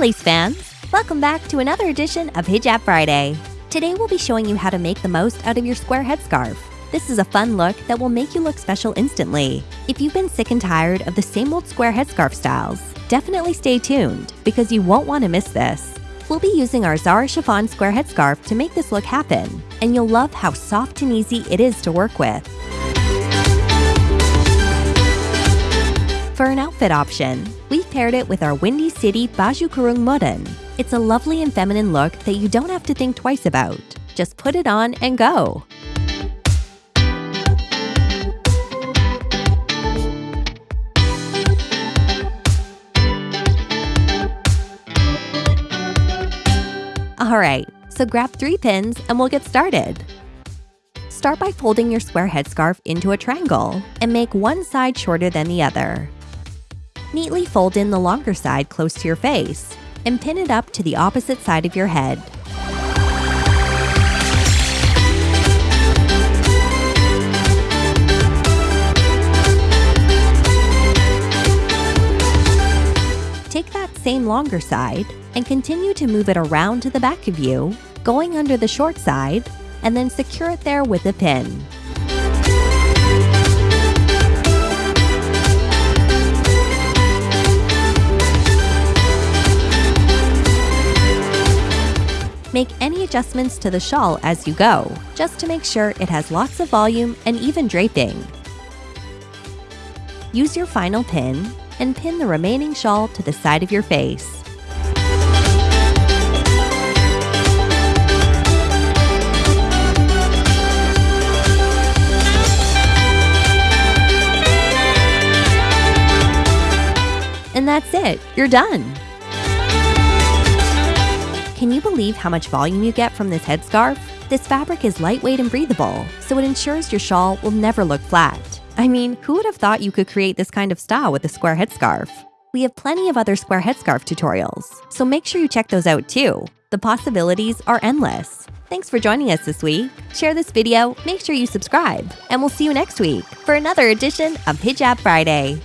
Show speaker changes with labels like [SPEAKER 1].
[SPEAKER 1] Lace fans! Welcome back to another edition of Hijab Friday. Today we'll be showing you how to make the most out of your square headscarf. This is a fun look that will make you look special instantly. If you've been sick and tired of the same old square headscarf styles, definitely stay tuned because you won't want to miss this. We'll be using our Zara chiffon square headscarf to make this look happen, and you'll love how soft and easy it is to work with. For an outfit option, we've paired it with our Windy City Baju Kurung Modern. It's a lovely and feminine look that you don't have to think twice about. Just put it on and go! Alright, so grab three pins and we'll get started. Start by folding your square headscarf into a triangle and make one side shorter than the other. Neatly fold in the longer side close to your face and pin it up to the opposite side of your head. Take that same longer side and continue to move it around to the back of you, going under the short side, and then secure it there with a pin. Make any adjustments to the shawl as you go, just to make sure it has lots of volume and even draping. Use your final pin and pin the remaining shawl to the side of your face. And that's it, you're done! Can you believe how much volume you get from this headscarf? This fabric is lightweight and breathable, so it ensures your shawl will never look flat. I mean, who would have thought you could create this kind of style with a square headscarf? We have plenty of other square headscarf tutorials, so make sure you check those out too. The possibilities are endless. Thanks for joining us this week. Share this video, make sure you subscribe, and we'll see you next week for another edition of Hijab Friday.